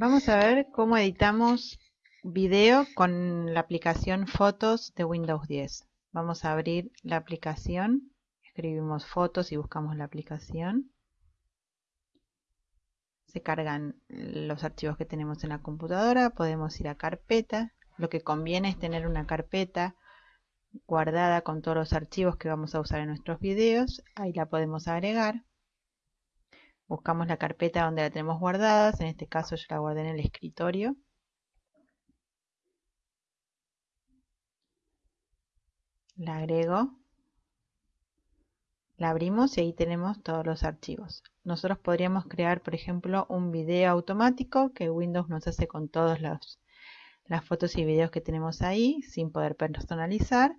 Vamos a ver cómo editamos video con la aplicación Fotos de Windows 10. Vamos a abrir la aplicación, escribimos fotos y buscamos la aplicación. Se cargan los archivos que tenemos en la computadora, podemos ir a carpeta. Lo que conviene es tener una carpeta guardada con todos los archivos que vamos a usar en nuestros videos. Ahí la podemos agregar. Buscamos la carpeta donde la tenemos guardadas. En este caso yo la guardé en el escritorio. La agrego. La abrimos y ahí tenemos todos los archivos. Nosotros podríamos crear, por ejemplo, un video automático que Windows nos hace con todas las fotos y videos que tenemos ahí sin poder personalizar.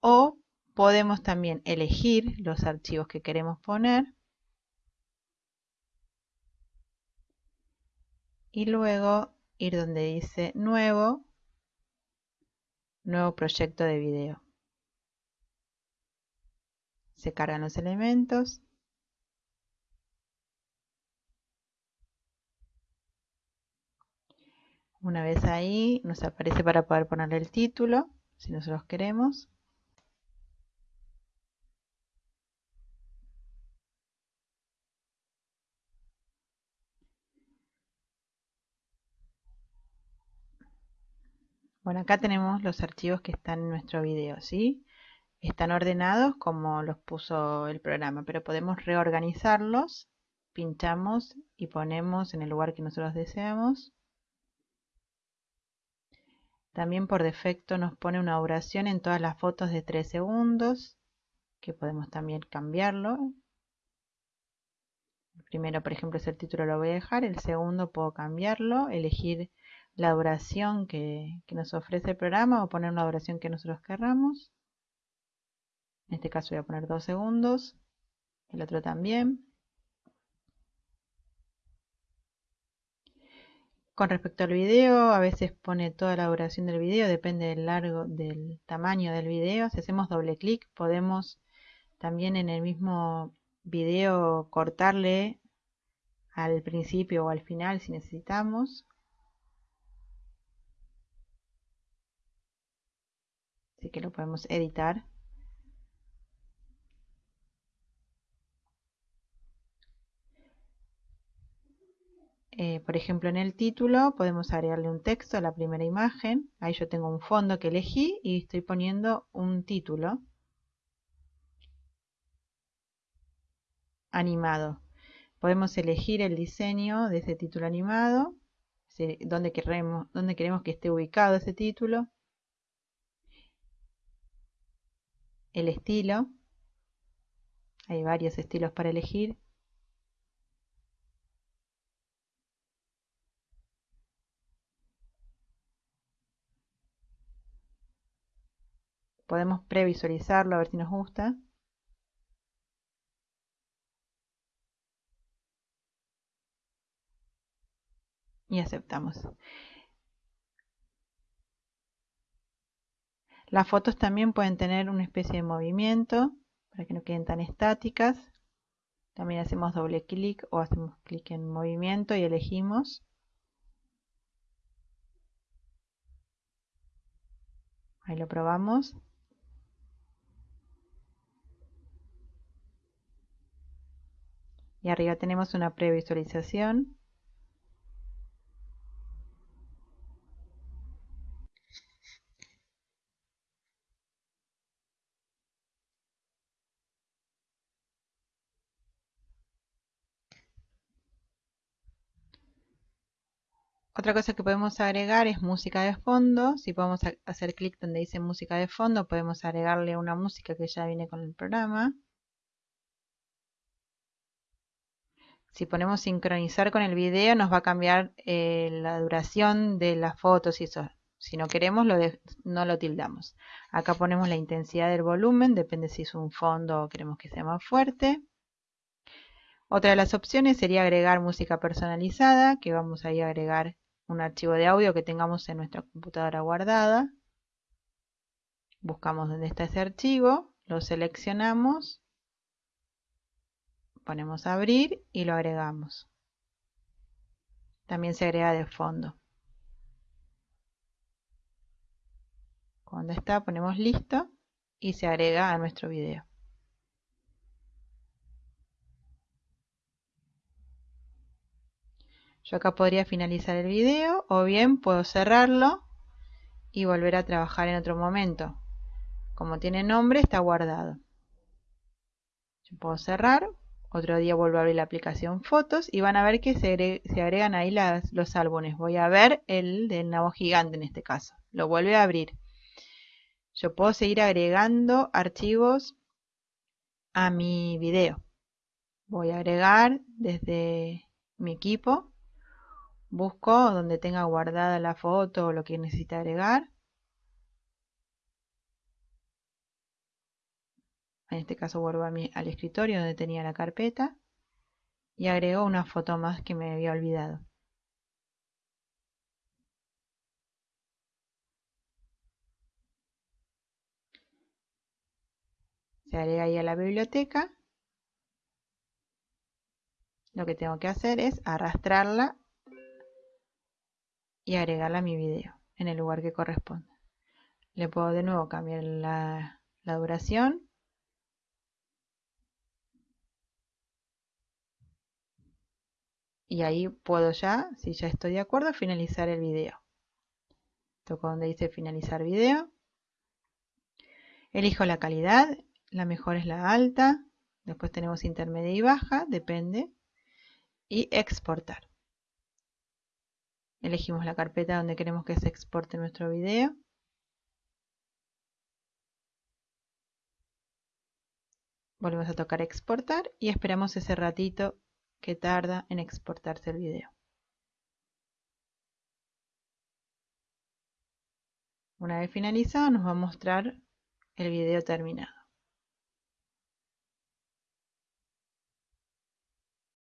O podemos también elegir los archivos que queremos poner y luego ir donde dice nuevo, nuevo proyecto de video. Se cargan los elementos. Una vez ahí nos aparece para poder ponerle el título, si nosotros queremos. Bueno, acá tenemos los archivos que están en nuestro video, ¿sí? Están ordenados como los puso el programa, pero podemos reorganizarlos. Pinchamos y ponemos en el lugar que nosotros deseamos. También por defecto nos pone una duración en todas las fotos de 3 segundos, que podemos también cambiarlo. El primero, por ejemplo, es el título, lo voy a dejar. El segundo puedo cambiarlo, elegir la duración que, nos ofrece el programa o poner una duración que nosotros querramos. En este caso voy a poner 2 segundos. El otro también. Con respecto al video, a veces pone toda la duración del video, depende del largo, del tamaño del video. Si hacemos doble clic, podemos también en el mismo video cortarle al principio o al final si necesitamos. Que lo podemos editar. Eh, por ejemplo, en el título podemos agregarle un texto a la primera imagen. Ahí yo tengo un fondo que elegí y estoy poniendo un título animado. Podemos elegir el diseño de ese título animado, donde queremos, donde queremos que esté ubicado ese título. El estilo. Hay varios estilos para elegir. Podemos previsualizarlo a ver si nos gusta. Y aceptamos. Las fotos también pueden tener una especie de movimiento para que no queden tan estáticas. También hacemos doble clic o hacemos clic en movimiento y elegimos. Ahí lo probamos. Y arriba tenemos una previsualización. Otra cosa que podemos agregar es música de fondo. Si podemos hacer clic donde dice música de fondo, podemos agregarle una música que ya viene con el programa. Si ponemos sincronizar con el video, nos va a cambiar eh, la duración de las fotos y eso. Si no queremos, no lo tildamos. Acá ponemos la intensidad del volumen, depende si es un fondo o queremos que sea más fuerte. Otra de las opciones sería agregar música personalizada, que vamos a a agregar un archivo de audio que tengamos en nuestra computadora guardada. Buscamos dónde está ese archivo, lo seleccionamos, ponemos abrir y lo agregamos. también se agrega de fondo. Cuando está ponemos listo y se agrega a nuestro video. Yo acá podría finalizar el video o bien puedo cerrarlo y volver a trabajar en otro momento. Como tiene nombre está guardado. Yo puedo cerrar, otro día vuelvo a abrir la aplicación fotos y van a ver que se, agregan ahí los álbumes. Voy a ver el del nabo gigante en este caso. Lo vuelve a abrir. Yo puedo seguir agregando archivos a mi video. Voy a agregar desde mi equipo busco donde tenga guardada la foto o lo que necesite agregar. En este caso vuelvo al escritorio donde tenía la carpeta y agrego una foto más que me había olvidado. Se agrega ahí a la biblioteca. Lo que tengo que hacer es arrastrarla y agregarla a mi video en el lugar que corresponde. Le puedo de nuevo cambiar la, duración. Y ahí puedo ya, si ya estoy de acuerdo, finalizar el video. Toco donde dice finalizar video. Elijo la calidad, la mejor es la alta, después tenemos intermedia y baja, depende. Y exportar. Elegimos la carpeta donde queremos que se exporte nuestro video. Volvemos a tocar exportar y esperamos ese ratito que tarda en exportarse el video. Una vez finalizado nos va a mostrar el video terminado.